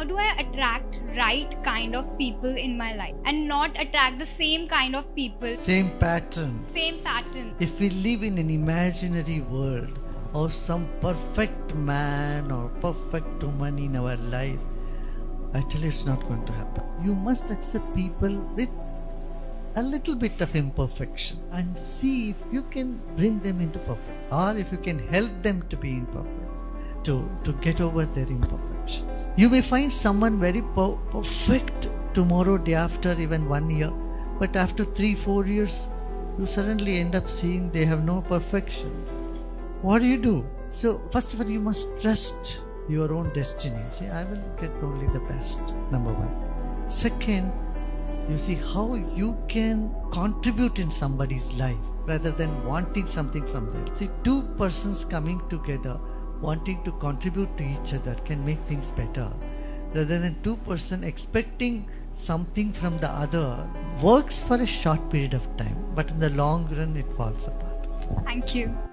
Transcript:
how do I attract right kind of people in my life and not attract the same kind of people, Same pattern. same pattern? If we live in an imaginary world of some perfect man or perfect woman in our life, I tell you it's not going to happen. You must accept people with a little bit of imperfection and see if you can bring them into perfect or if you can help them to be imperfect to, to get over their imperfections. You may find someone very perfect tomorrow, day after, even one year, but after three, four years, you suddenly end up seeing they have no perfection. What do you do? So, first of all, you must trust your own destiny. See, I will get only the best, number one. Second, you see how you can contribute in somebody's life rather than wanting something from them. See, two persons coming together wanting to contribute to each other can make things better rather than two person expecting something from the other works for a short period of time but in the long run it falls apart Thank you.